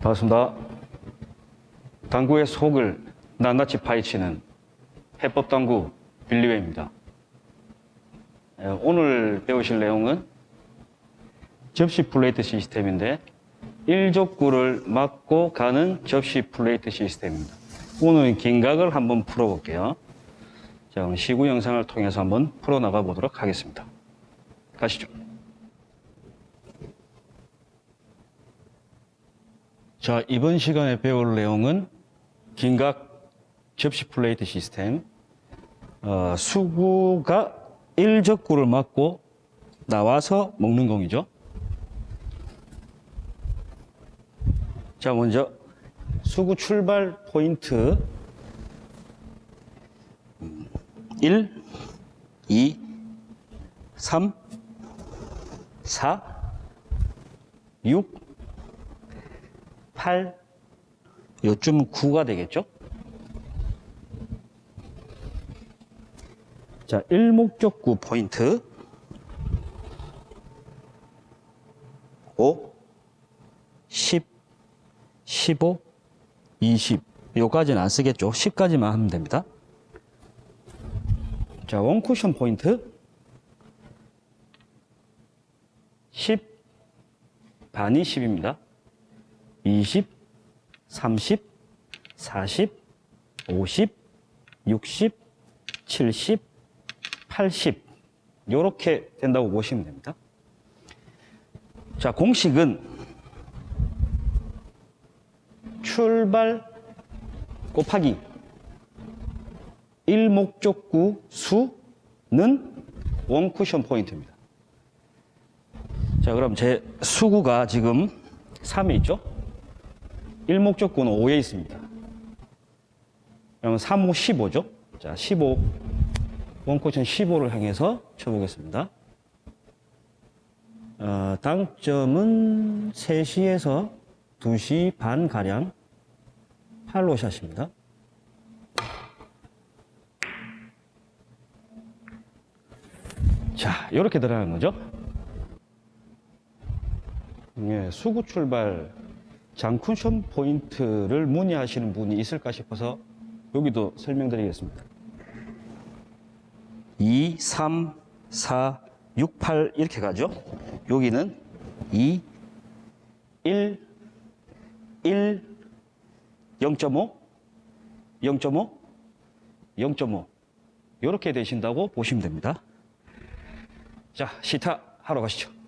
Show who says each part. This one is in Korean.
Speaker 1: 반갑습니다. 당구의 속을 낱낱이 파헤치는 해법당구 빌리웨입니다. 에, 오늘 배우실 내용은 접시 플레이트 시스템인데 1족구를 맞고 가는 접시 플레이트 시스템입니다. 오늘 긴각을 한번 풀어볼게요. 자, 시구 영상을 통해서 한번 풀어나가 보도록 하겠습니다. 가시죠. 자, 이번 시간에 배울 내용은 긴각 접시 플레이트 시스템. 어, 수구가 1적구를 맞고 나와서 먹는 공이죠. 자, 먼저 수구 출발 포인트 1, 2, 3, 4, 6, 8, 요쯤 9가 되겠죠? 자, 일목적구 포인트 5, 10, 15, 20 요까지는 안 쓰겠죠? 10까지만 하면 됩니다. 자, 원쿠션 포인트 10, 반이 10입니다. 20, 30, 40, 50, 60, 70, 80 이렇게 된다고 보시면 됩니다. 자, 공식은 출발 곱하기 일목적구 수는 원쿠션 포인트입니다. 자, 그럼 제 수구가 지금 3에 있죠? 일목적구는 5에 있습니다. 그러면 3, 5, 15죠? 자, 15. 원코션 15를 향해서 쳐보겠습니다. 어, 당점은 3시에서 2시 반 가량 팔로샷입니다. 자, 이렇게 들어가는 거죠. 예, 수구 출발 장쿠션 포인트를 문의하시는 분이 있을까 싶어서 여기도 설명드리겠습니다. 2, 3, 4, 6, 8 이렇게 가죠. 여기는 2, 1, 1, 0.5, 0.5, 0.5 이렇게 되신다고 보시면 됩니다. 자, 시타 하러 가시죠.